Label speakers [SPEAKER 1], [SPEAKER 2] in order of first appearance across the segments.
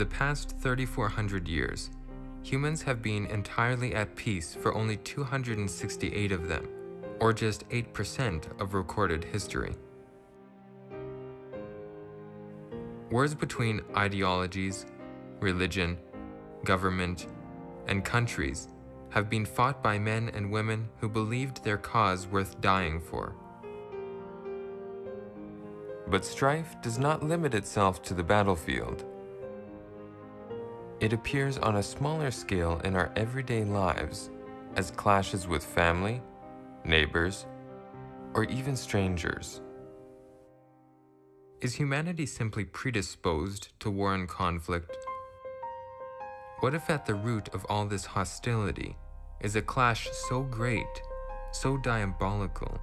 [SPEAKER 1] The past 3,400 years, humans have been entirely at peace for only 268 of them, or just 8% of recorded history. Wars between ideologies, religion, government, and countries have been fought by men and women who believed their cause worth dying for. But strife does not limit itself to the battlefield. It appears on a smaller scale in our everyday lives as clashes with family, neighbors, or even strangers. Is humanity simply predisposed to war and conflict? What if at the root of all this hostility is a clash so great, so diabolical,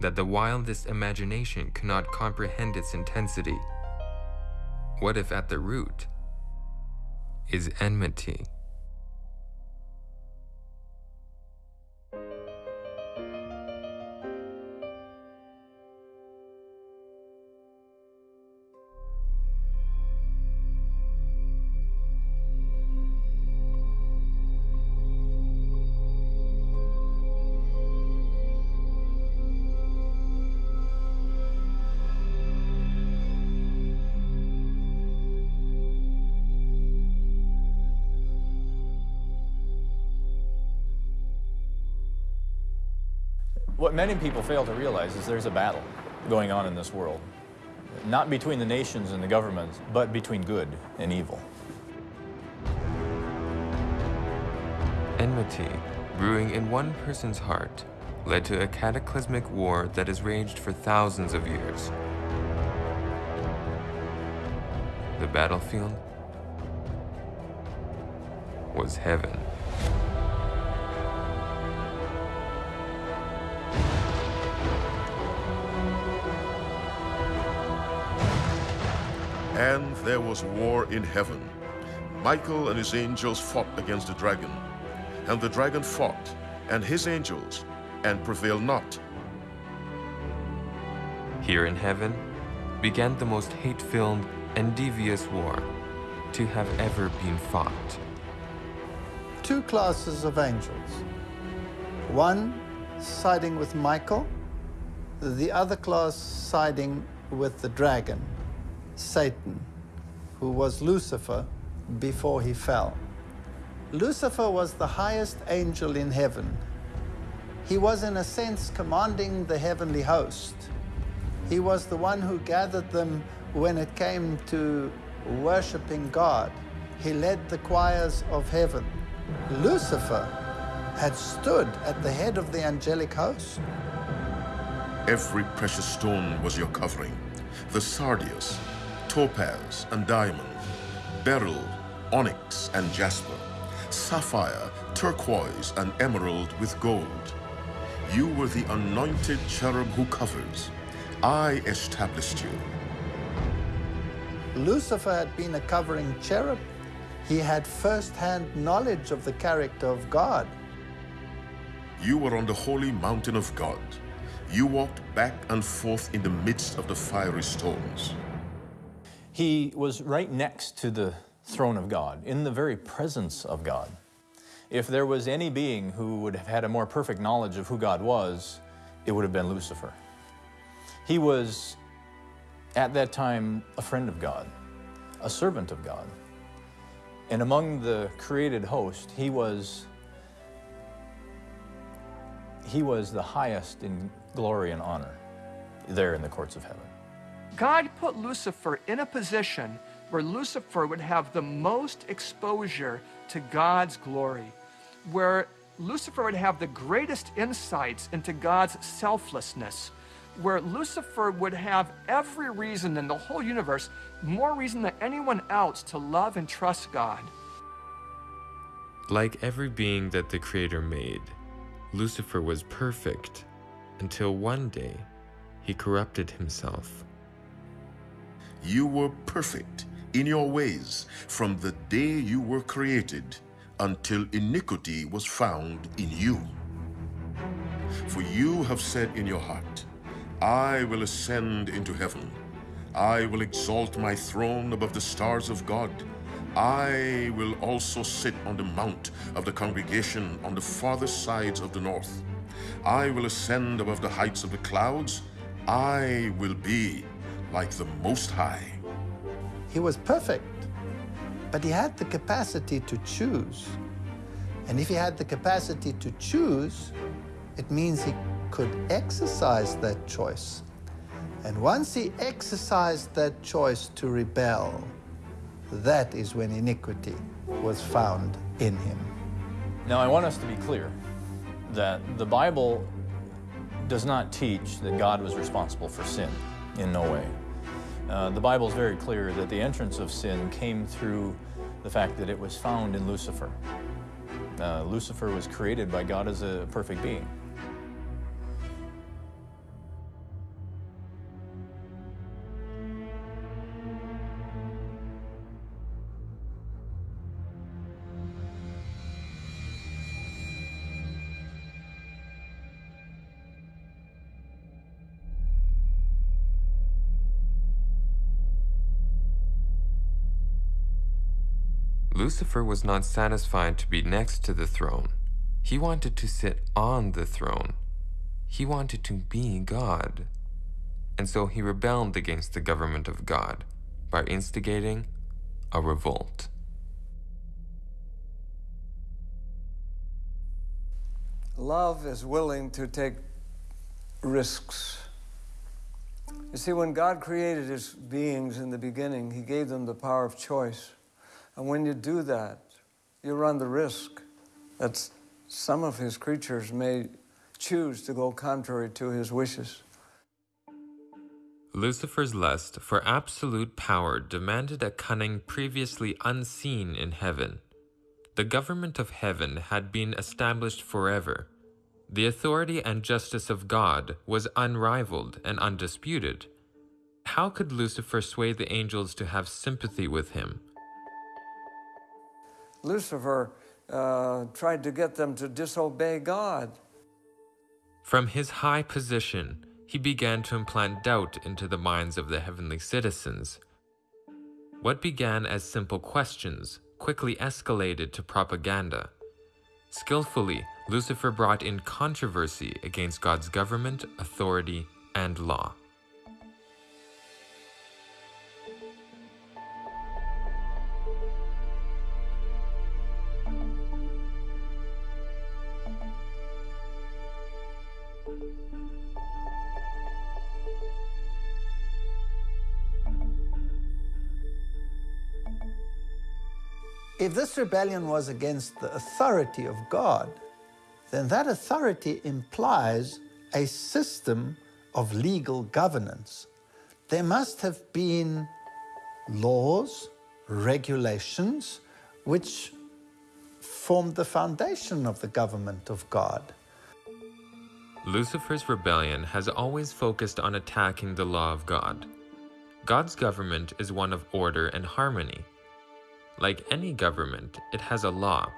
[SPEAKER 1] that the wildest imagination cannot comprehend its intensity? What if at the root is enmity?
[SPEAKER 2] Many people fail to realize is there's a battle going on in this world. Not between the nations and the governments, but between good and evil.
[SPEAKER 1] Enmity, brewing in one person's heart, led to a cataclysmic war that has raged for thousands of years. The battlefield was heaven.
[SPEAKER 3] And there was war in heaven. Michael and his angels fought against the dragon. And the dragon fought, and his angels, and prevailed not.
[SPEAKER 1] Here in heaven began the most hate-filled and devious war to have ever been fought.
[SPEAKER 4] Two classes of angels. One siding with Michael, the other class siding with the dragon. Satan, who was Lucifer before he fell. Lucifer was the highest angel in heaven. He was, in a sense, commanding the heavenly host. He was the one who gathered them when it came to worshiping God. He led the choirs of heaven. Lucifer had stood at the head of the angelic host.
[SPEAKER 3] Every precious stone was your covering. The sardius, topaz and diamond, beryl, onyx and jasper, sapphire, turquoise and emerald with gold. You were the anointed cherub who covers. I established you.
[SPEAKER 4] Lucifer had been a covering cherub. He had first-hand knowledge of the character of God.
[SPEAKER 3] You were on the holy mountain of God. You walked back and forth in the midst of the fiery stones.
[SPEAKER 2] He was right next to the throne of God, in the very presence of God. If there was any being who would have had a more perfect knowledge of who God was, it would have been Lucifer. He was, at that time, a friend of God, a servant of God. And among the created host, he was, he was the highest in glory and honor there in the courts of heaven.
[SPEAKER 5] God put Lucifer in a position where Lucifer would have the most exposure to God's glory, where Lucifer would have the greatest insights into God's selflessness, where Lucifer would have every reason in the whole universe, more reason than anyone else, to love and trust God.
[SPEAKER 1] Like every being that the Creator made, Lucifer was perfect until one day he corrupted himself.
[SPEAKER 3] You were perfect in your ways from the day you were created until iniquity was found in you. For you have said in your heart, I will ascend into heaven. I will exalt my throne above the stars of God. I will also sit on the mount of the congregation on the farthest sides of the north. I will ascend above the heights of the clouds. I will be like the Most High.
[SPEAKER 4] He was perfect, but he had the capacity to choose. And if he had the capacity to choose, it means he could exercise that choice. And once he exercised that choice to rebel, that is when iniquity was found in him.
[SPEAKER 2] Now, I want us to be clear that the Bible does not teach that God was responsible for sin in no way. Uh, the Bible is very clear that the entrance of sin came through the fact that it was found in Lucifer. Uh, Lucifer was created by God as a perfect being.
[SPEAKER 1] Lucifer was not satisfied to be next to the throne. He wanted to sit on the throne. He wanted to be God. And so he rebelled against the government of God by instigating a revolt.
[SPEAKER 6] Love is willing to take risks. You see, when God created his beings in the beginning, he gave them the power of choice. And when you do that, you run the risk that some of his creatures may choose to go contrary to his wishes.
[SPEAKER 1] Lucifer's lust for absolute power demanded a cunning previously unseen in heaven. The government of heaven had been established forever. The authority and justice of God was unrivaled and undisputed. How could Lucifer sway the angels to have sympathy with him?
[SPEAKER 6] Lucifer uh, tried to get them to disobey God.
[SPEAKER 1] From his high position, he began to implant doubt into the minds of the heavenly citizens. What began as simple questions quickly escalated to propaganda. Skillfully, Lucifer brought in controversy against God's government, authority, and law.
[SPEAKER 4] This rebellion was against the authority of God, then that authority implies a system of legal governance. There must have been laws, regulations, which formed the foundation of the government of God.
[SPEAKER 1] Lucifer's rebellion has always focused on attacking the law of God. God's government is one of order and harmony. Like any government, it has a law,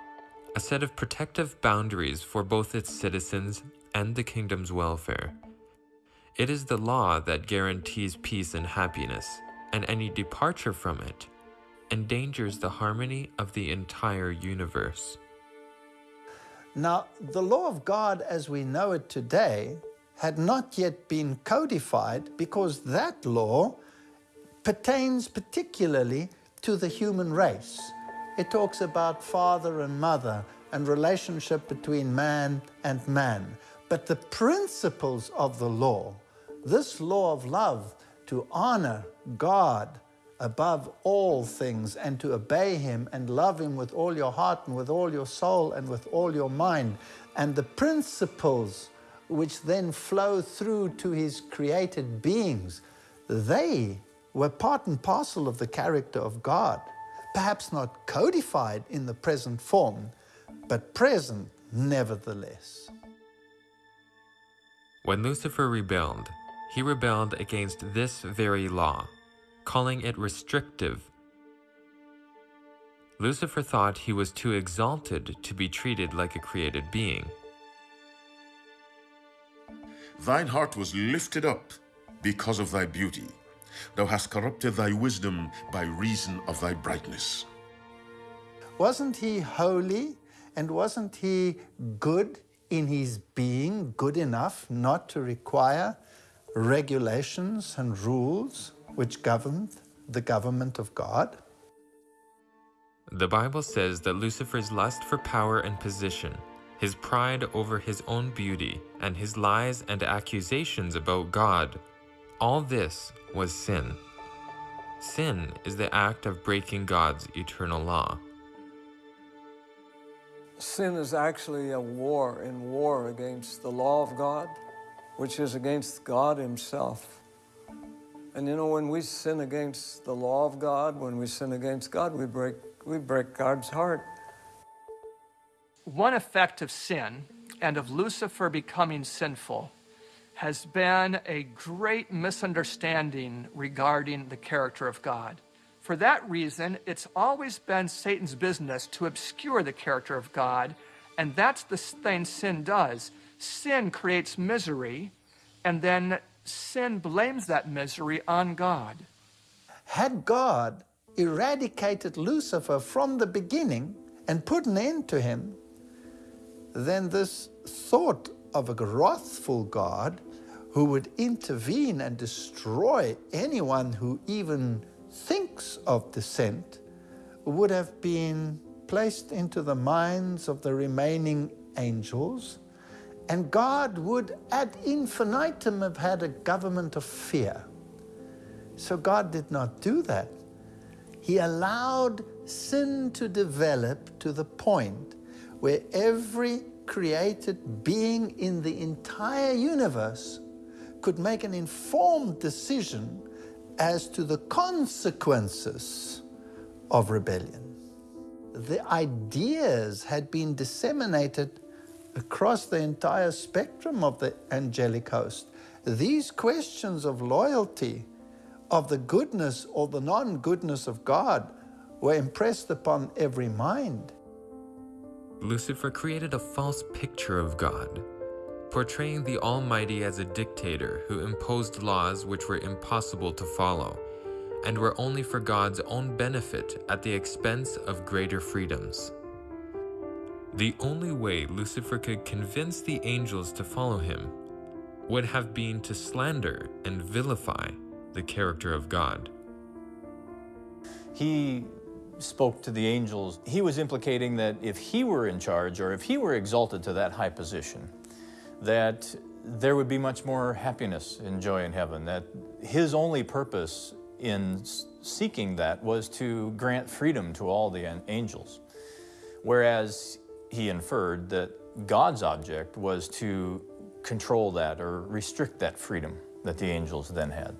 [SPEAKER 1] a set of protective boundaries for both its citizens and the kingdom's welfare. It is the law that guarantees peace and happiness, and any departure from it endangers the harmony of the entire universe.
[SPEAKER 4] Now, the law of God as we know it today had not yet been codified because that law pertains particularly to the human race. It talks about father and mother and relationship between man and man. But the principles of the law, this law of love, to honor God above all things and to obey Him and love Him with all your heart and with all your soul and with all your mind, and the principles which then flow through to His created beings, they were part and parcel of the character of God. Perhaps not codified in the present form, but present nevertheless.
[SPEAKER 1] When Lucifer rebelled, he rebelled against this very law, calling it restrictive. Lucifer thought he was too exalted to be treated like a created being.
[SPEAKER 3] Thine heart was lifted up because of thy beauty. Thou hast corrupted thy wisdom by reason of thy brightness.
[SPEAKER 4] Wasn't he holy and wasn't he good in his being, good enough not to require regulations and rules which governed the government of God?
[SPEAKER 1] The Bible says that Lucifer's lust for power and position, his pride over his own beauty, and his lies and accusations about God, all this was sin. Sin is the act of breaking God's eternal law.
[SPEAKER 6] Sin is actually a war in war against the law of God, which is against God Himself. And you know, when we sin against the law of God, when we sin against God, we break, we break God's heart.
[SPEAKER 5] One effect of sin and of Lucifer becoming sinful has been a great misunderstanding regarding the character of God. For that reason, it's always been Satan's business to obscure the character of God, and that's the thing sin does. Sin creates misery, and then sin blames that misery on God.
[SPEAKER 4] Had God eradicated Lucifer from the beginning and put an end to him, then this thought of a wrathful God who would intervene and destroy anyone who even thinks of dissent would have been placed into the minds of the remaining angels, and God would ad infinitum have had a government of fear. So God did not do that. He allowed sin to develop to the point where every created being in the entire universe could make an informed decision as to the consequences of rebellion. The ideas had been disseminated across the entire spectrum of the angelic host. These questions of loyalty, of the goodness or the non goodness of God, were impressed upon every mind.
[SPEAKER 1] Lucifer created a false picture of God, portraying the Almighty as a dictator who imposed laws which were impossible to follow and were only for God's own benefit at the expense of greater freedoms. The only way Lucifer could convince the angels to follow him would have been to slander and vilify the character of God.
[SPEAKER 2] He spoke to the angels. He was implicating that if he were in charge or if he were exalted to that high position, that there would be much more happiness and joy in heaven, that his only purpose in seeking that was to grant freedom to all the angels. Whereas he inferred that God's object was to control that or restrict that freedom that the angels then had.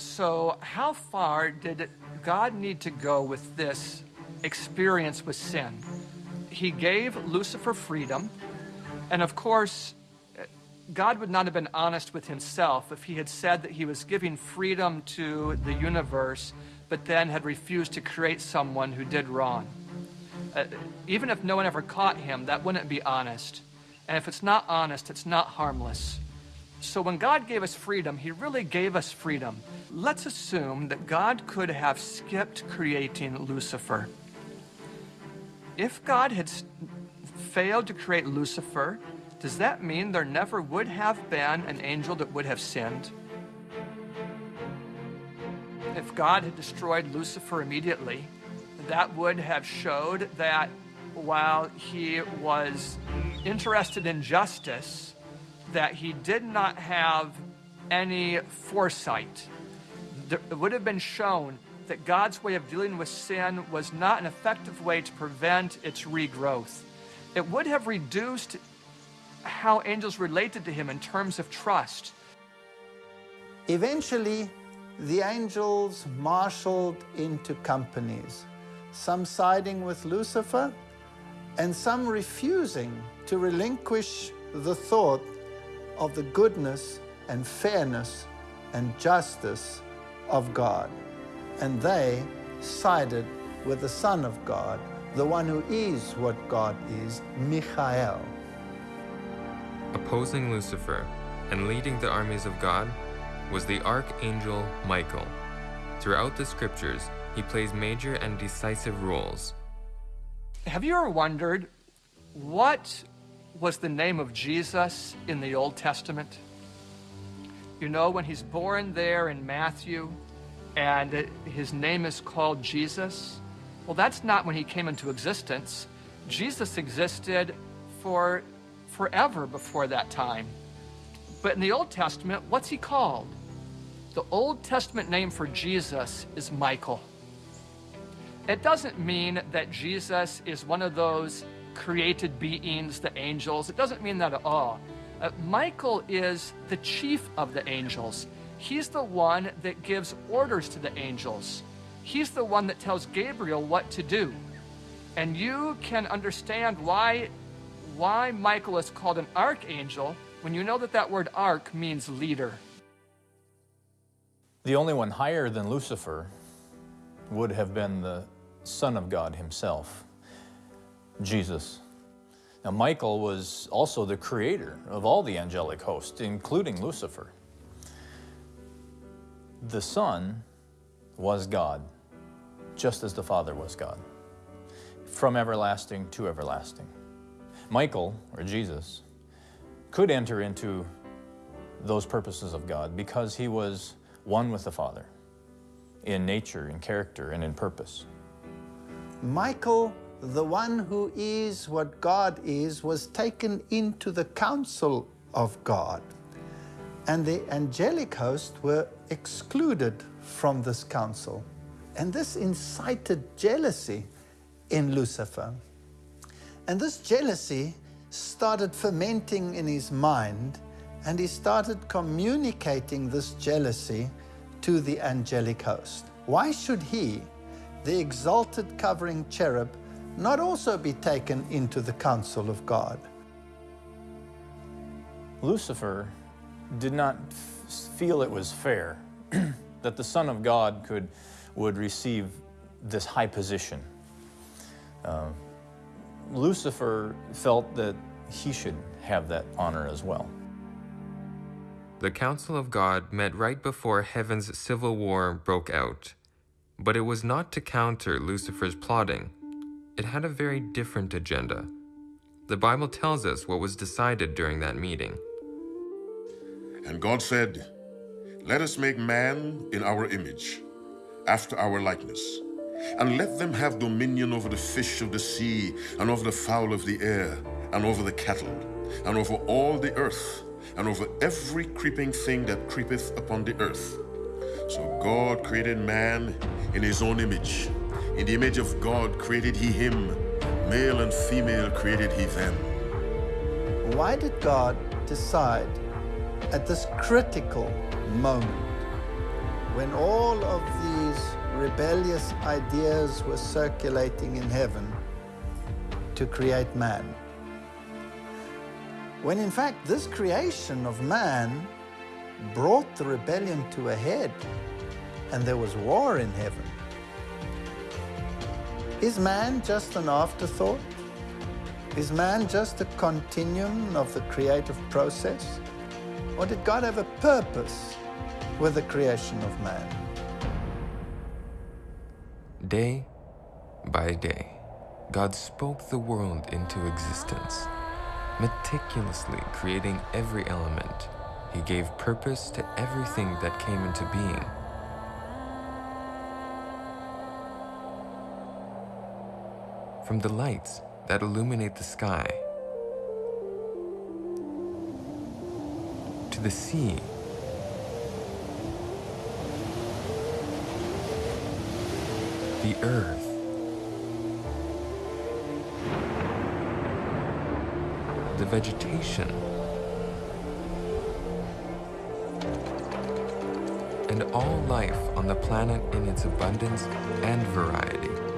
[SPEAKER 5] So, how far did God need to go with this experience with sin? He gave Lucifer freedom, and of course, God would not have been honest with himself if he had said that he was giving freedom to the universe, but then had refused to create someone who did wrong. Uh, even if no one ever caught him, that wouldn't be honest. And if it's not honest, it's not harmless. So when God gave us freedom, He really gave us freedom. Let's assume that God could have skipped creating Lucifer. If God had failed to create Lucifer, does that mean there never would have been an angel that would have sinned? If God had destroyed Lucifer immediately, that would have showed that while he was interested in justice, that he did not have any foresight. It would have been shown that God's way of dealing with sin was not an effective way to prevent its regrowth. It would have reduced how angels related to him in terms of trust.
[SPEAKER 4] Eventually, the angels marshaled into companies, some siding with Lucifer and some refusing to relinquish the thought of the goodness and fairness and justice of God. And they sided with the Son of God the one who is what God is, Michael.
[SPEAKER 1] Opposing Lucifer and leading the armies of God was the archangel Michael. Throughout the scriptures, he plays major and decisive roles.
[SPEAKER 5] Have you ever wondered what was the name of Jesus in the Old Testament? You know, when he's born there in Matthew and his name is called Jesus, well, that's not when he came into existence. Jesus existed for forever before that time. But in the Old Testament, what's he called? The Old Testament name for Jesus is Michael. It doesn't mean that Jesus is one of those created beings, the angels. It doesn't mean that at all. Uh, Michael is the chief of the angels. He's the one that gives orders to the angels. He's the one that tells Gabriel what to do. And you can understand why, why Michael is called an archangel when you know that that word arch means leader.
[SPEAKER 2] The only one higher than Lucifer would have been the Son of God himself, Jesus. Now, Michael was also the creator of all the angelic host, including Lucifer. The Son was God, just as the Father was God, from everlasting to everlasting. Michael, or Jesus, could enter into those purposes of God because he was one with the Father in nature, in character, and in purpose.
[SPEAKER 4] Michael, the one who is what God is, was taken into the council of God. And the angelic host were excluded from this council. And this incited jealousy in Lucifer. And this jealousy started fermenting in his mind, and he started communicating this jealousy to the angelic host. Why should he, the exalted covering cherub, not also be taken into the council of God?
[SPEAKER 2] Lucifer did not feel it was fair that the Son of God could, would receive this high position. Uh, Lucifer felt that he should have that honor as well.
[SPEAKER 1] The Council of God met right before heaven's civil war broke out. But it was not to counter Lucifer's plotting. It had a very different agenda. The Bible tells us what was decided during that meeting.
[SPEAKER 3] And God said, Let us make man in our image, after our likeness, and let them have dominion over the fish of the sea, and over the fowl of the air, and over the cattle, and over all the earth, and over every creeping thing that creepeth upon the earth. So God created man in his own image. In the image of God created he him. Male and female created he them.
[SPEAKER 4] Why did God decide at this critical moment when all of these rebellious ideas were circulating in heaven to create man? When in fact this creation of man brought the rebellion to a head and there was war in heaven. Is man just an afterthought? Is man just a continuum of the creative process? Or did God have a purpose with the creation of man?
[SPEAKER 1] Day by day, God spoke the world into existence, meticulously creating every element. He gave purpose to everything that came into being. From the lights that illuminate the sky, to the sea, the earth, the vegetation, and all life on the planet in its abundance and variety.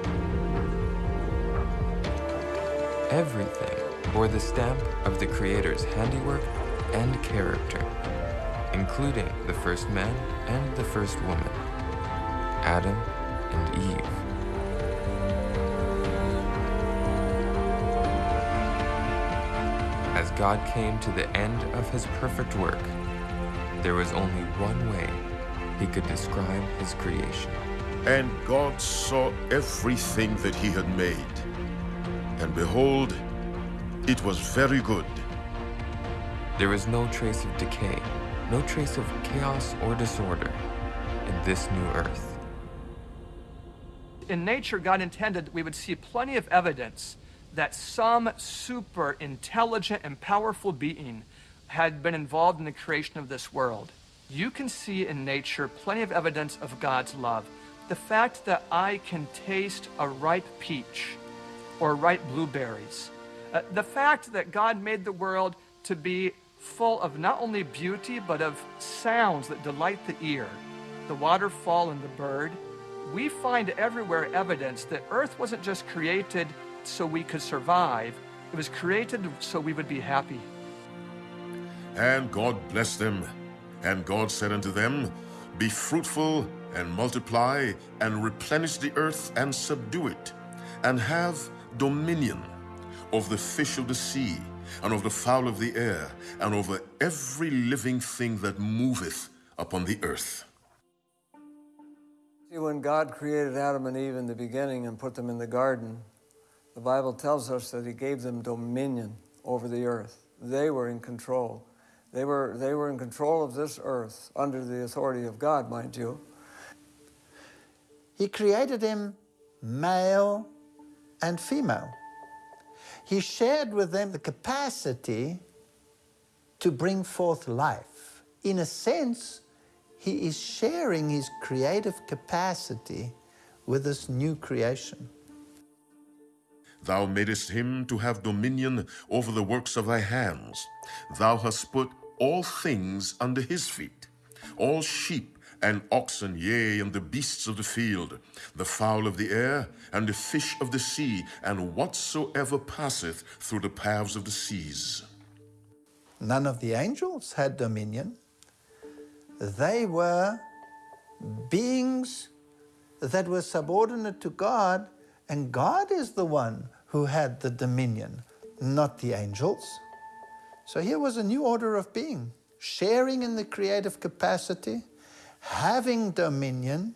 [SPEAKER 1] Everything bore the stamp of the Creator's handiwork and character, including the first man and the first woman, Adam and Eve. As God came to the end of his perfect work, there was only one way he could describe his creation.
[SPEAKER 3] And God saw everything that he had made, and behold, it was very good.
[SPEAKER 1] There is no trace of decay, no trace of chaos or disorder in this new earth.
[SPEAKER 5] In nature, God intended we would see plenty of evidence that some super intelligent and powerful being had been involved in the creation of this world. You can see in nature plenty of evidence of God's love. The fact that I can taste a ripe peach or ripe blueberries. Uh, the fact that God made the world to be full of not only beauty, but of sounds that delight the ear the waterfall and the bird. We find everywhere evidence that earth wasn't just created so we could survive, it was created so we would be happy.
[SPEAKER 3] And God blessed them. And God said unto them, Be fruitful and multiply and replenish the earth and subdue it, and have dominion of the fish of the sea, and of the fowl of the air, and over every living thing that moveth upon the earth.
[SPEAKER 6] See, when God created Adam and Eve in the beginning and put them in the garden, the Bible tells us that He gave them dominion over the earth. They were in control. They were, they were in control of this earth under the authority of God, mind you.
[SPEAKER 4] He created him male and female. He shared with them the capacity to bring forth life. In a sense, he is sharing his creative capacity with this new creation.
[SPEAKER 3] Thou madest him to have dominion over the works of thy hands. Thou hast put all things under his feet, all sheep and oxen, yea, and the beasts of the field, the fowl of the air, and the fish of the sea, and whatsoever passeth through the paths of the seas.
[SPEAKER 4] None of the angels had dominion. They were beings that were subordinate to God, and God is the one who had the dominion, not the angels. So here was a new order of being, sharing in the creative capacity, having dominion.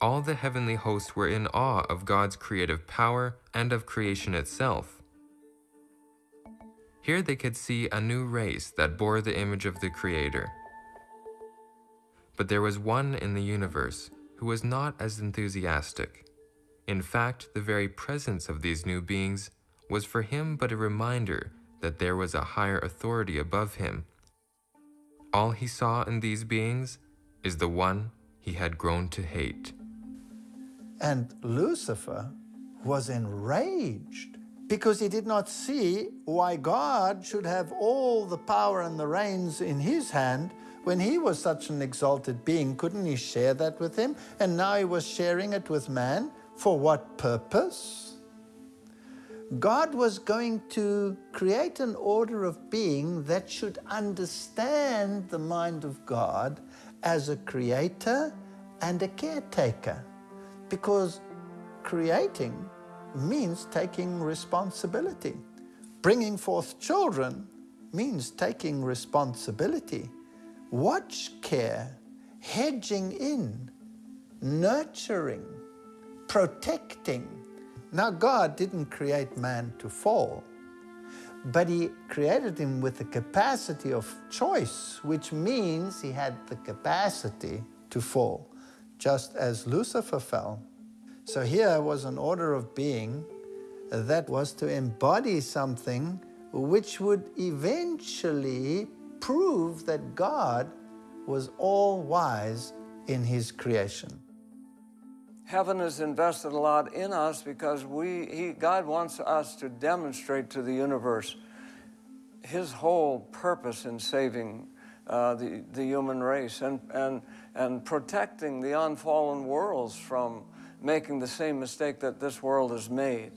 [SPEAKER 1] All the heavenly hosts were in awe of God's creative power and of creation itself. Here they could see a new race that bore the image of the Creator. But there was one in the universe who was not as enthusiastic. In fact, the very presence of these new beings was for him but a reminder that there was a higher authority above him. All he saw in these beings is the one he had grown to hate.
[SPEAKER 4] And Lucifer was enraged because he did not see why God should have all the power and the reins in his hand when he was such an exalted being. Couldn't he share that with him? And now he was sharing it with man. For what purpose? God was going to create an order of being that should understand the mind of God as a creator and a caretaker. Because creating means taking responsibility. Bringing forth children means taking responsibility. Watch care, hedging in, nurturing, protecting. Now, God didn't create man to fall, but He created him with the capacity of choice, which means he had the capacity to fall, just as Lucifer fell. So, here was an order of being that was to embody something which would eventually prove that God was all wise in His creation
[SPEAKER 6] heaven has invested a lot in us because we, he, God wants us to demonstrate to the universe his whole purpose in saving uh, the, the human race and, and, and protecting the unfallen worlds from making the same mistake that this world has made.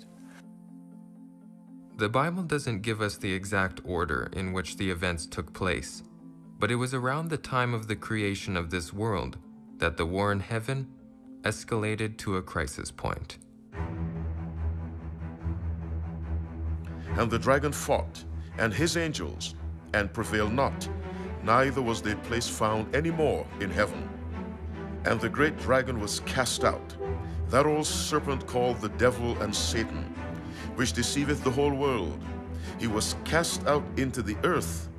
[SPEAKER 1] The Bible doesn't give us the exact order in which the events took place, but it was around the time of the creation of this world that the war in heaven escalated to a crisis point.
[SPEAKER 3] And the dragon fought, and his angels, and prevailed not, neither was their place found any more in heaven. And the great dragon was cast out, that old serpent called the devil and Satan, which deceiveth the whole world. He was cast out into the earth,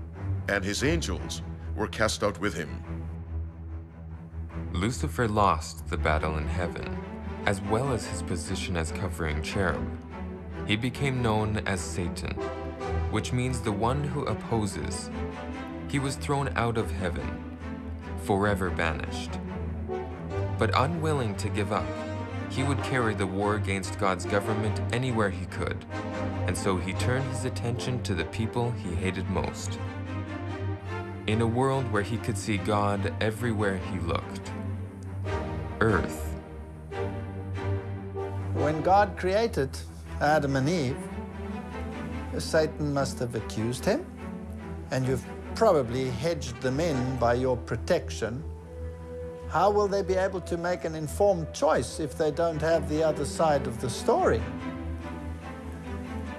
[SPEAKER 3] and his angels were cast out with him.
[SPEAKER 1] Lucifer lost the battle in heaven, as well as his position as covering cherub. He became known as Satan, which means the one who opposes. He was thrown out of heaven, forever banished. But unwilling to give up, he would carry the war against God's government anywhere he could, and so he turned his attention to the people he hated most. In a world where he could see God everywhere he looked, Earth.
[SPEAKER 4] When God created Adam and Eve, Satan must have accused him, and you've probably hedged them in by your protection. How will they be able to make an informed choice if they don't have the other side of the story?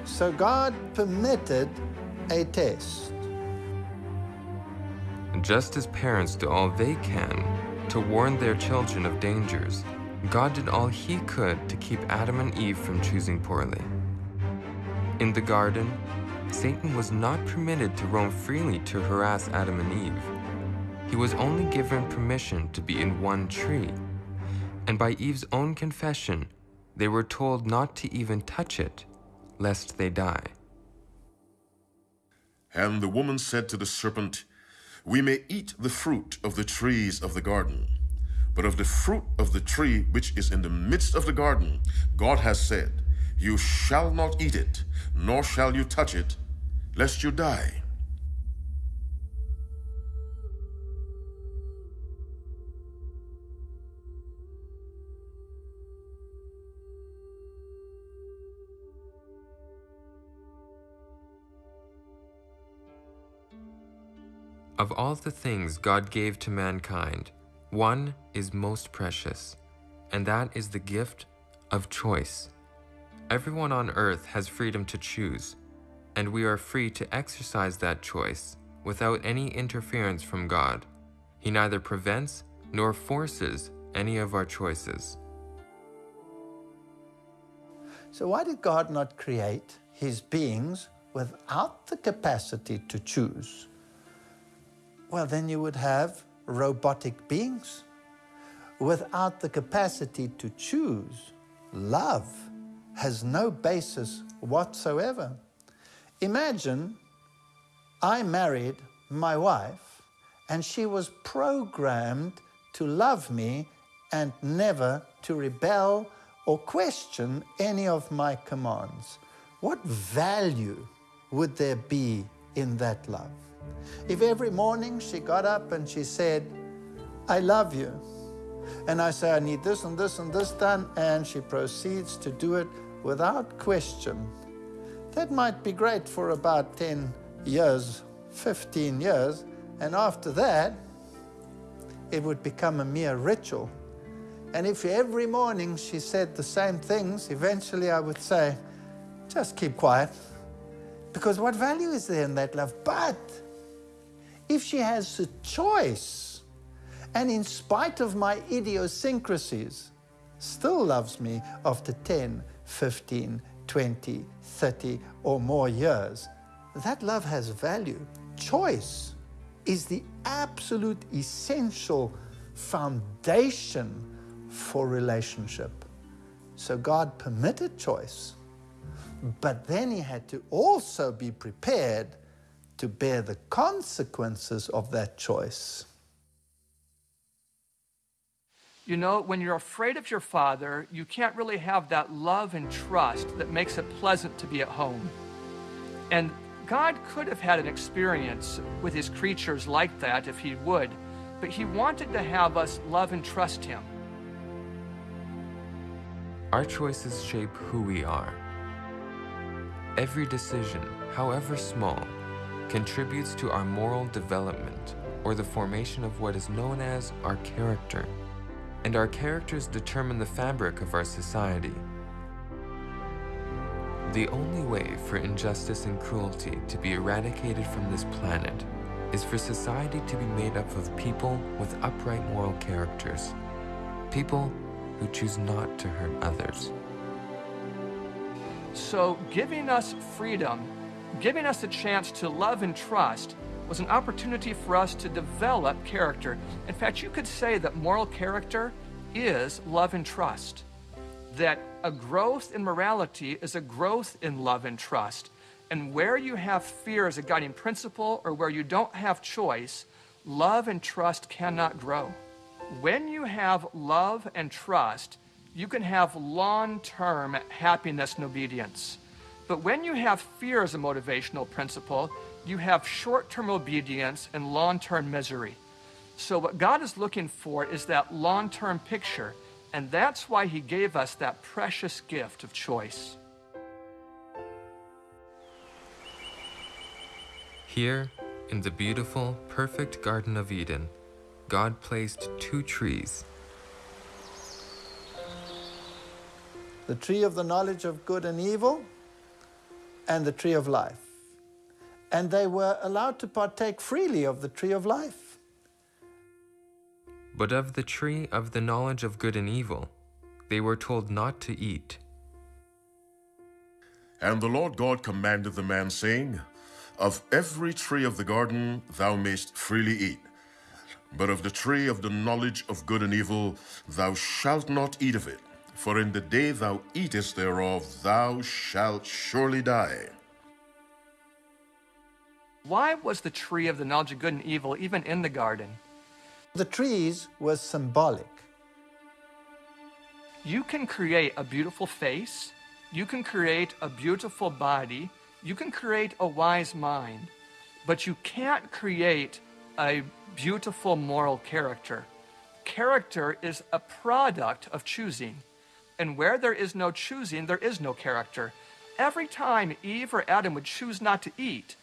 [SPEAKER 4] So God permitted a test.
[SPEAKER 1] Just as parents do all they can to warn their children of dangers, God did all he could to keep Adam and Eve from choosing poorly. In the garden, Satan was not permitted to roam freely to harass Adam and Eve. He was only given permission to be in one tree, and by Eve's own confession, they were told not to even touch it, lest they die.
[SPEAKER 3] And the woman said to the serpent, We may eat the fruit of the trees of the garden. But of the fruit of the tree which is in the midst of the garden, God has said, You shall not eat it, nor shall you touch it, lest you die.
[SPEAKER 1] Of all the things God gave to mankind, one is most precious, and that is the gift of choice. Everyone on earth has freedom to choose, and we are free to exercise that choice without any interference from God. He neither prevents nor forces any of our choices.
[SPEAKER 4] So, why did God not create his beings without the capacity to choose? Well, then you would have robotic beings without the capacity to choose. Love has no basis whatsoever. Imagine I married my wife and she was programmed to love me and never to rebel or question any of my commands. What value would there be in that love? If every morning she got up and she said, I love you, and I say, I need this and this and this done, and she proceeds to do it without question, that might be great for about 10 years, 15 years, and after that, it would become a mere ritual. And if every morning she said the same things, eventually I would say, just keep quiet. Because what value is there in that love? But if she has a choice, and in spite of my idiosyncrasies, still loves me after 10, 15, 20, 30 or more years, that love has value. Choice is the absolute essential foundation for relationship. So God permitted choice, but then he had to also be prepared to bear the consequences of that choice.
[SPEAKER 5] You know, when you're afraid of your father, you can't really have that love and trust that makes it pleasant to be at home. And God could have had an experience with his creatures like that if he would, but he wanted to have us love and trust him.
[SPEAKER 1] Our choices shape who we are. Every decision, however small, contributes to our moral development or the formation of what is known as our character. And our characters determine the fabric of our society. The only way for injustice and cruelty to be eradicated from this planet is for society to be made up of people with upright moral characters, people who choose not to hurt others.
[SPEAKER 5] So, giving us freedom, giving us a chance to love and trust, was an opportunity for us to develop character. In fact, you could say that moral character is love and trust. That a growth in morality is a growth in love and trust. And where you have fear as a guiding principle or where you don't have choice, love and trust cannot grow. When you have love and trust, you can have long term happiness and obedience. But when you have fear as a motivational principle, you have short term obedience and long term misery. So, what God is looking for is that long term picture, and that's why He gave us that precious gift of choice.
[SPEAKER 1] Here, in the beautiful, perfect Garden of Eden, God placed two trees.
[SPEAKER 4] The tree of the knowledge of good and evil and the tree of life. And they were allowed to partake freely of the tree of life.
[SPEAKER 1] But of the tree of the knowledge of good and evil, they were told not to eat.
[SPEAKER 3] And the Lord God commanded the man, saying, Of every tree of the garden thou mayst freely eat, but of the tree of the knowledge of good and evil thou shalt not eat of it, for in the day thou eatest thereof thou shalt surely die.
[SPEAKER 5] Why was the tree of the knowledge of good and evil even in the garden?
[SPEAKER 4] The trees were symbolic.
[SPEAKER 5] You can create a beautiful face, you can create a beautiful body, you can create a wise mind, but you can't create a beautiful moral character. Character is a product of choosing. And where there is no choosing, there is no character. Every time Eve or Adam would choose not to eat,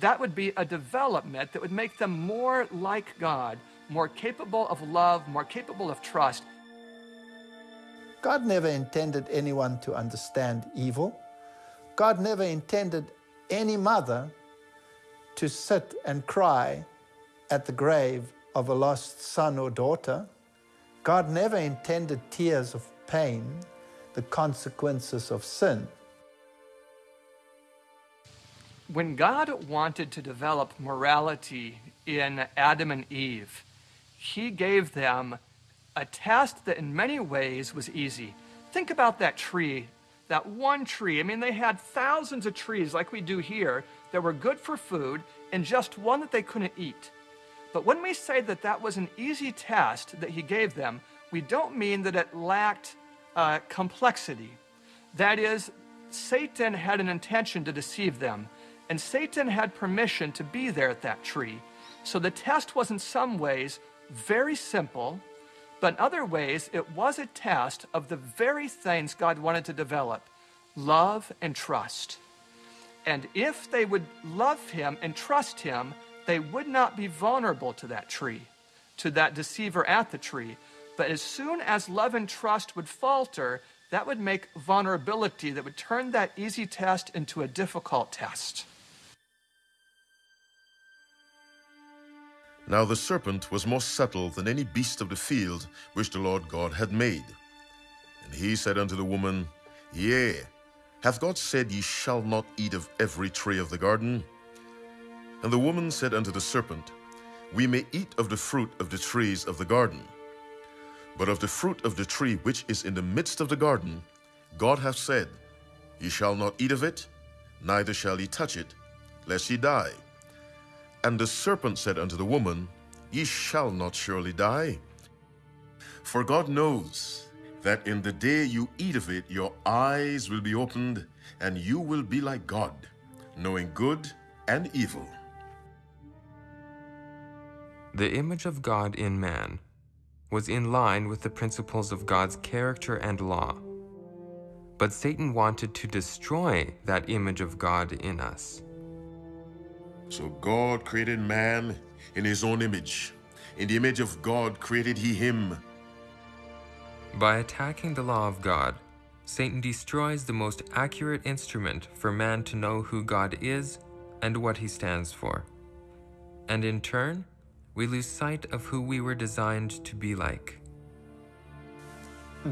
[SPEAKER 5] that would be a development that would make them more like God, more capable of love, more capable of trust.
[SPEAKER 4] God never intended anyone to understand evil. God never intended any mother to sit and cry at the grave of a lost son or daughter. God never intended tears of pain, the consequences of sin.
[SPEAKER 5] When God wanted to develop morality in Adam and Eve, He gave them a test that in many ways was easy. Think about that tree, that one tree. I mean, they had thousands of trees like we do here that were good for food, and just one that they couldn't eat. But when we say that that was an easy test that he gave them, we don't mean that it lacked uh, complexity. That is, Satan had an intention to deceive them, and Satan had permission to be there at that tree. So the test was in some ways very simple, but in other ways it was a test of the very things God wanted to develop love and trust. And if they would love him and trust him, they would not be vulnerable to that tree, to that deceiver at the tree. But as soon as love and trust would falter, that would make vulnerability, that would turn that easy test into a difficult test.
[SPEAKER 3] Now the serpent was more subtle than any beast of the field which the Lord God had made. And he said unto the woman, Yea, hath God said, Ye shall not eat of every tree of the garden? And the woman said unto the serpent, We may eat of the fruit of the trees of the garden. But of the fruit of the tree which is in the midst of the garden, God hath said, Ye shall not eat of it, neither shall ye touch it, lest ye die. And the serpent said unto the woman, Ye shall not surely die. For God knows that in the day you eat of it, your eyes will be opened, and you will be like God, knowing good and evil.
[SPEAKER 1] The image of God in man was in line with the principles of God's character and law. But Satan wanted to destroy that image of God in us.
[SPEAKER 3] So God created man in his own image. In the image of God created he him.
[SPEAKER 1] By attacking the law of God, Satan destroys the most accurate instrument for man to know who God is and what he stands for. And in turn, we lose sight of who we were designed to be like.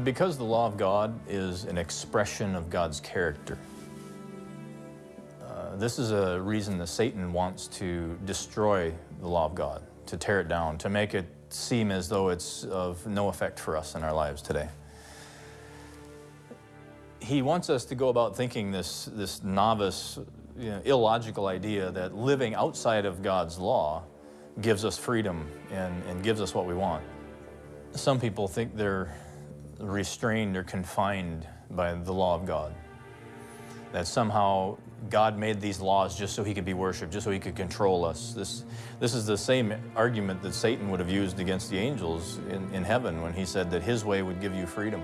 [SPEAKER 2] Because the law of God is an expression of God's character, uh, this is a reason that Satan wants to destroy the law of God, to tear it down, to make it seem as though it's of no effect for us in our lives today. He wants us to go about thinking this, this novice, you know, illogical idea that living outside of God's law gives us freedom and, and gives us what we want. Some people think they're restrained or confined by the law of God. That somehow God made these laws just so he could be worshiped, just so he could control us. This, this is the same argument that Satan would have used against the angels in, in heaven when he said that his way would give you freedom.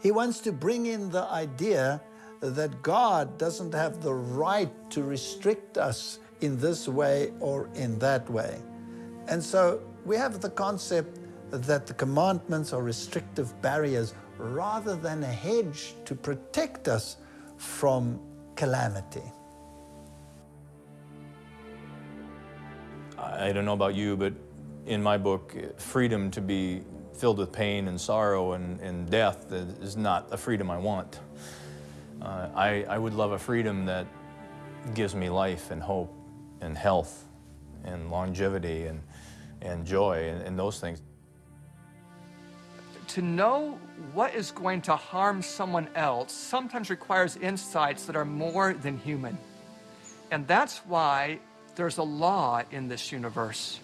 [SPEAKER 4] He wants to bring in the idea that God doesn't have the right to restrict us in this way or in that way. And so we have the concept that the commandments are restrictive barriers rather than a hedge to protect us from calamity.
[SPEAKER 2] I don't know about you, but in my book, eh, freedom to be filled with pain and sorrow and, and death is not a freedom I want. Uh, I, I would love a freedom that gives me life and hope and health and longevity and, and joy and, and those things.
[SPEAKER 5] To know what is going to harm someone else sometimes requires insights that are more than human. And that's why there's a law in this universe.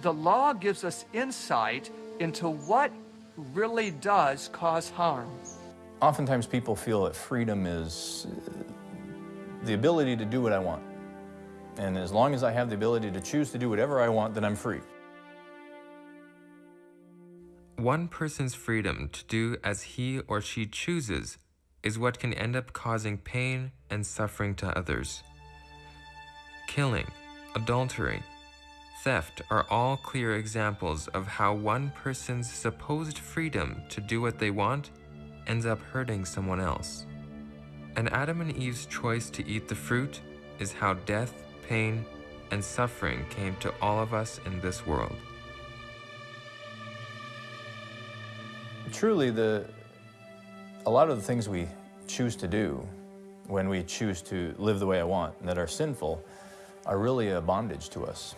[SPEAKER 5] The law gives us insight into what really does cause harm.
[SPEAKER 2] Oftentimes people feel that freedom is uh, the ability to do what I want. And as long as I have the ability to choose to do whatever I want, then I'm free.
[SPEAKER 1] One person's freedom to do as he or she chooses is what can end up causing pain and suffering to others. Killing, adultery, theft are all clear examples of how one person's supposed freedom to do what they want ends up hurting someone else. And Adam and Eve's choice to eat the fruit is how death, pain, and suffering came to all of us in this world.
[SPEAKER 2] Truly, the, a lot of the things we choose to do when we choose to live the way I want and that are sinful are really a bondage to us.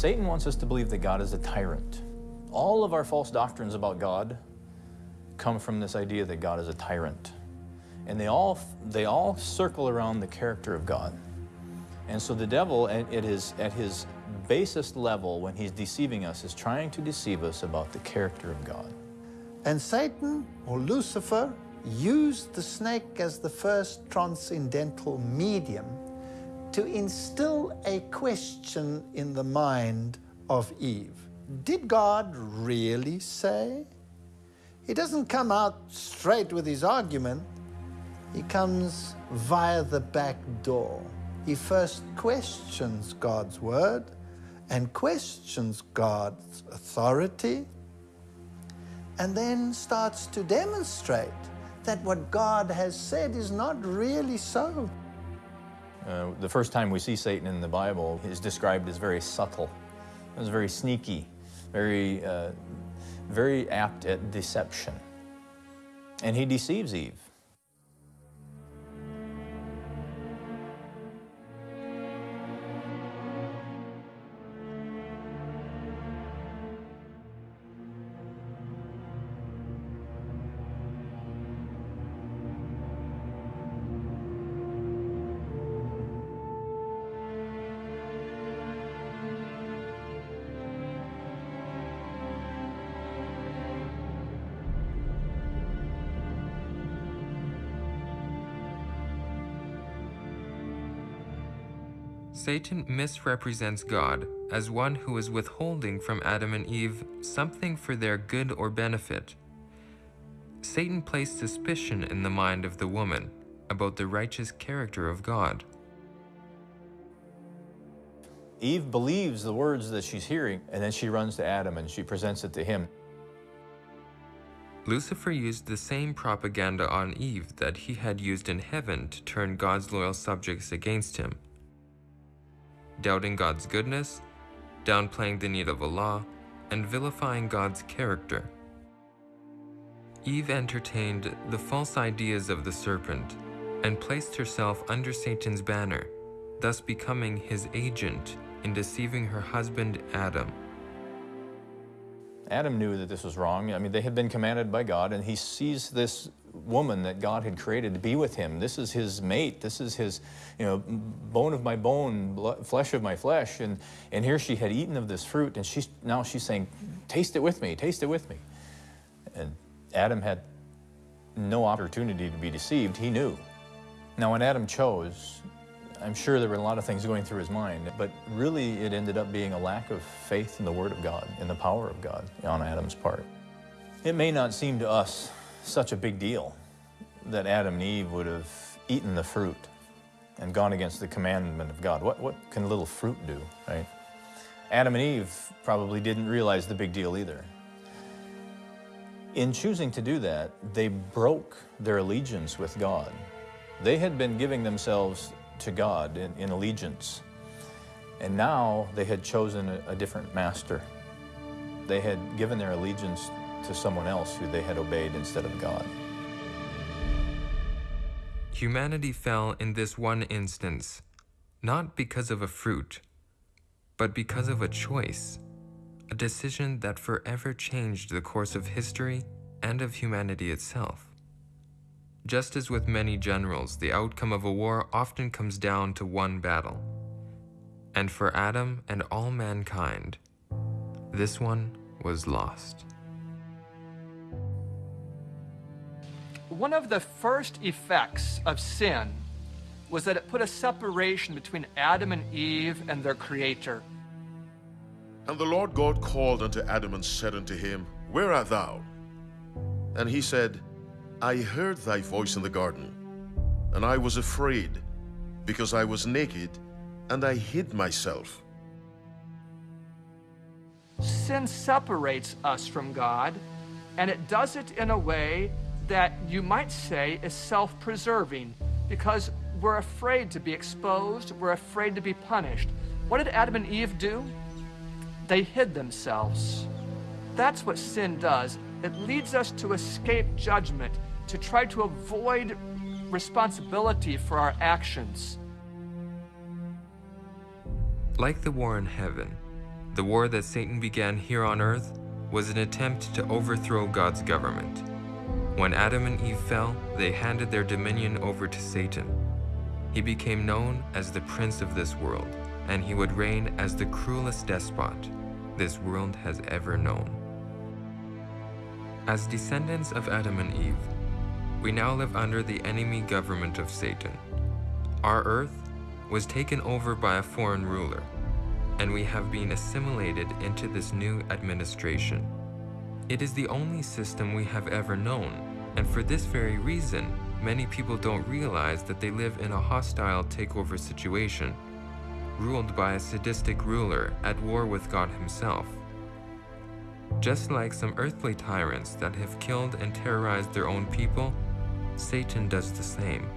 [SPEAKER 2] Satan wants us to believe that God is a tyrant. All of our false doctrines about God come from this idea that God is a tyrant. And they all, they all circle around the character of God. And so the devil, at his, at his basest level, when he's deceiving us, is trying to deceive us about the character of God.
[SPEAKER 4] And Satan, or Lucifer, used the snake as the first transcendental medium to instill a question in the mind of Eve. Did God really say? He doesn't come out straight with his argument. He comes via the back door. He first questions God's word and questions God's authority and then starts to demonstrate that what God has said is not really so.
[SPEAKER 2] Uh, the first time we see Satan in the Bible is described as very subtle. It was very sneaky, very, uh, very apt at deception. And he deceives Eve.
[SPEAKER 1] Satan misrepresents God as one who is withholding from Adam and Eve something for their good or benefit. Satan placed suspicion in the mind of the woman about the righteous character of God.
[SPEAKER 2] Eve believes the words that she's hearing, and then she runs to Adam and she presents it to him.
[SPEAKER 1] Lucifer used the same propaganda on Eve that he had used in heaven to turn God's loyal subjects against him. Doubting God's goodness, downplaying the need of a law, and vilifying God's character. Eve entertained the false ideas of the serpent and placed herself under Satan's banner, thus becoming his agent in deceiving her husband Adam.
[SPEAKER 2] Adam knew that this was wrong. I mean, they had been commanded by God, and he sees this woman that God had created to be with him. This is his mate. This is his, you know, bone of my bone, flesh of my flesh. And, and here she had eaten of this fruit, and she's, now she's saying, taste it with me, taste it with me. And Adam had no opportunity to be deceived. He knew. Now, when Adam chose, I'm sure there were a lot of things going through his mind, but really it ended up being a lack of faith in the Word of God, in the power of God on Adam's part. It may not seem to us such a big deal that Adam and Eve would have eaten the fruit and gone against the commandment of God. What, what can little fruit do, right? Adam and Eve probably didn't realize the big deal either. In choosing to do that, they broke their allegiance with God. They had been giving themselves to God in, in allegiance. And now they had chosen a, a different master. They had given their allegiance to someone else who they had obeyed instead of God.
[SPEAKER 1] Humanity fell in this one instance, not because of a fruit, but because of a choice, a decision that forever changed the course of history and of humanity itself. Just as with many generals, the outcome of a war often comes down to one battle. And for Adam and all mankind, this one was lost.
[SPEAKER 5] One of the first effects of sin was that it put a separation between Adam and Eve and their Creator.
[SPEAKER 3] And the Lord God called unto Adam and said unto him, Where art thou? And he said, I heard thy voice in the garden, and I was afraid, because I was naked, and I hid myself.
[SPEAKER 5] Sin separates us from God, and it does it in a way that you might say is self preserving because we're afraid to be exposed, we're afraid to be punished. What did Adam and Eve do? They hid themselves. That's what sin does. It leads us to escape judgment to try to avoid responsibility for our actions.
[SPEAKER 1] Like the war in heaven, the war that Satan began here on earth was an attempt to overthrow God's government. When Adam and Eve fell, they handed their dominion over to Satan. He became known as the prince of this world, and he would reign as the cruelest despot this world has ever known. As descendants of Adam and Eve, we now live under the enemy government of Satan. Our earth was taken over by a foreign ruler, and we have been assimilated into this new administration. It is the only system we have ever known, and for this very reason, many people don't realize that they live in a hostile takeover situation, ruled by a sadistic ruler at war with God himself. Just like some earthly tyrants that have killed and terrorized their own people, Satan does the same.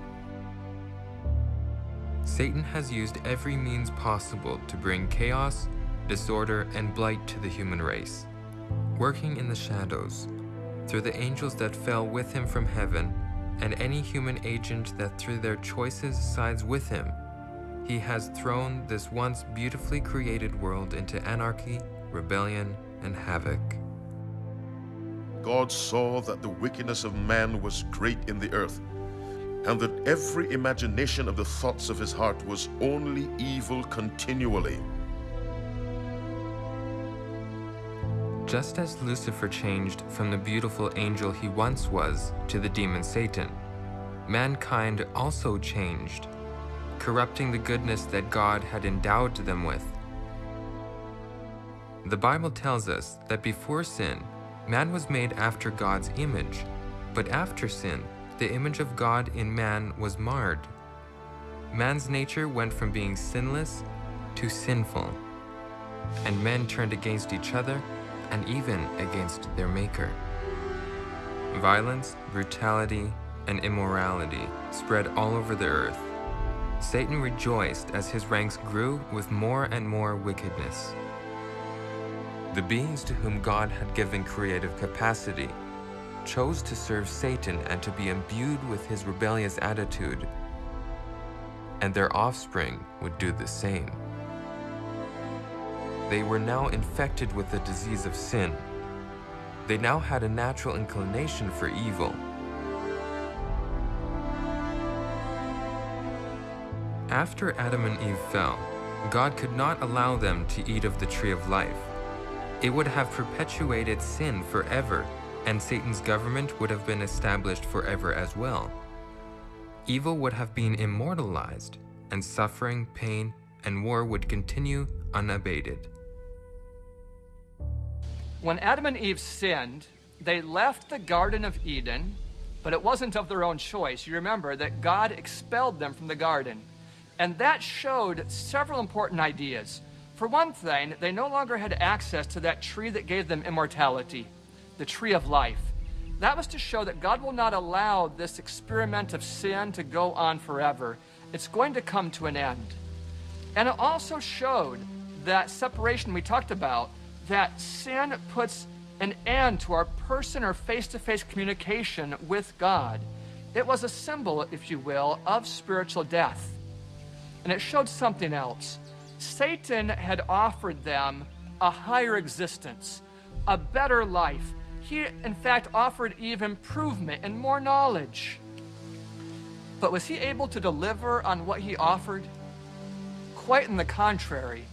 [SPEAKER 1] Satan has used every means possible to bring chaos, disorder, and blight to the human race. Working in the shadows, through the angels that fell with him from heaven, and any human agent that through their choices sides with him, he has thrown this once beautifully created world into anarchy, rebellion, and havoc.
[SPEAKER 3] God saw that the wickedness of man was great in the earth, and that every imagination of the thoughts of his heart was only evil continually.
[SPEAKER 1] Just as Lucifer changed from the beautiful angel he once was to the demon Satan, mankind also changed, corrupting the goodness that God had endowed them with. The Bible tells us that before sin, man was made after God's image, but after sin, the image of God in man was marred. Man's nature went from being sinless to sinful, and men turned against each other and even against their Maker. Violence, brutality, and immorality spread all over the earth. Satan rejoiced as his ranks grew with more and more wickedness. The beings to whom God had given creative capacity chose to serve Satan and to be imbued with his rebellious attitude, and their offspring would do the same. They were now infected with the disease of sin. They now had a natural inclination for evil. After Adam and Eve fell, God could not allow them to eat of the tree of life. It would have perpetuated sin forever, and Satan's government would have been established forever as well. Evil would have been immortalized, and suffering, pain, and war would continue unabated.
[SPEAKER 5] When Adam and Eve sinned, they left the Garden of Eden, but it wasn't of their own choice. You remember that God expelled them from the garden. And that showed several important ideas. For one thing, they no longer had access to that tree that gave them immortality, the tree of life. That was to show that God will not allow this experiment of sin to go on forever. It's going to come to an end. And it also showed that separation we talked about that sin puts an end to our person or face to face communication with God. It was a symbol, if you will, of spiritual death. And it showed something else. Satan had offered them a higher existence, a better life. He, in fact, offered Eve improvement and more knowledge. But was he able to deliver on what he offered? Quite in the contrary.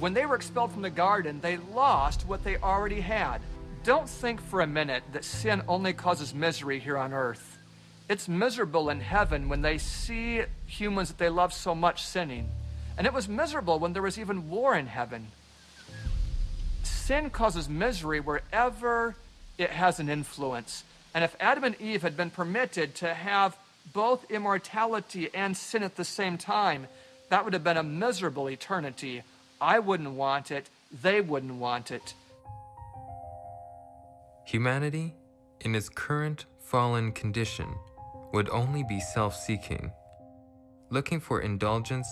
[SPEAKER 5] When they were expelled from the garden, they lost what they already had. Don't think for a minute that sin only causes misery here on earth. It's miserable in heaven when they see humans that they love so much sinning. And it was miserable when there was even war in heaven. Sin causes misery wherever it has an influence. And if Adam and Eve had been permitted to have both immortality and sin at the same time, that would have been a miserable eternity I wouldn't want it, they wouldn't want it.
[SPEAKER 1] Humanity, in its current fallen condition, would only be self seeking, looking for indulgence,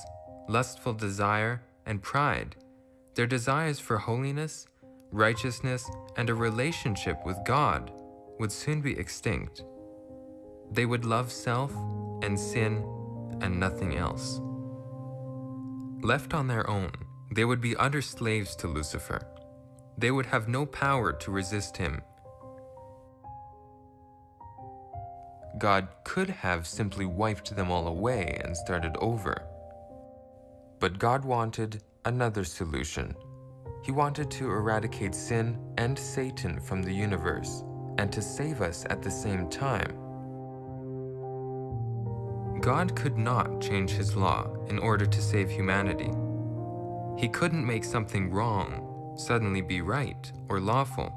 [SPEAKER 1] lustful desire, and pride. Their desires for holiness, righteousness, and a relationship with God would soon be extinct. They would love self and sin and nothing else. Left on their own, they would be utter slaves to Lucifer. They would have no power to resist him. God could have simply wiped them all away and started over. But God wanted another solution. He wanted to eradicate sin and Satan from the universe and to save us at the same time. God could not change his law in order to save humanity. He couldn't make something wrong suddenly be right or lawful.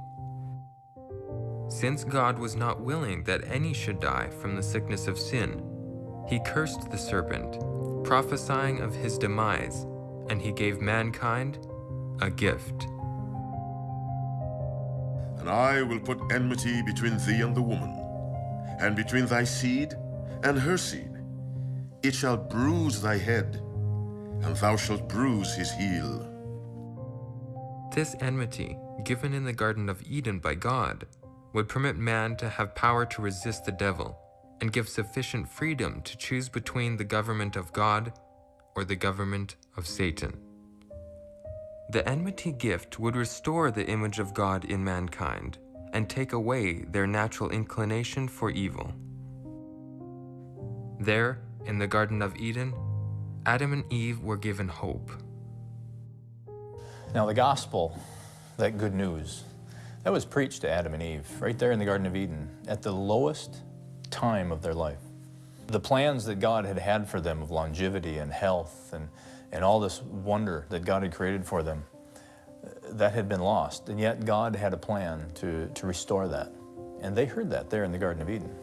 [SPEAKER 1] Since God was not willing that any should die from the sickness of sin, he cursed the serpent, prophesying of his demise, and he gave mankind a gift.
[SPEAKER 3] And I will put enmity between thee and the woman, and between thy seed and her seed. It shall bruise thy head, and thou shalt bruise his heel.
[SPEAKER 1] This enmity, given in the Garden of Eden by God, would permit man to have power to resist the devil and give sufficient freedom to choose between the government of God or the government of Satan. The enmity gift would restore the image of God in mankind and take away their natural inclination for evil. There, in the Garden of Eden, Adam and Eve were given hope.
[SPEAKER 2] Now, the gospel, that good news, that was preached to Adam and Eve right there in the Garden of Eden at the lowest time of their life. The plans that God had had for them of longevity and health and, and all this wonder that God had created for them, that had been lost, and yet God had a plan to, to restore that. And they heard that there in the Garden of Eden.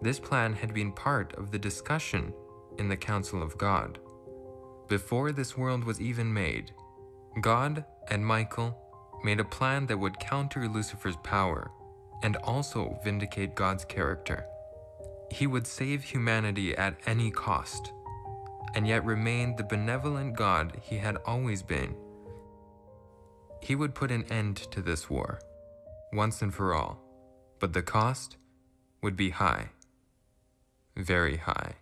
[SPEAKER 1] This plan had been part of the discussion in the council of God. Before this world was even made, God and Michael made a plan that would counter Lucifer's power and also vindicate God's character. He would save humanity at any cost, and yet remain the benevolent God he had always been. He would put an end to this war, once and for all, but the cost would be high, very high.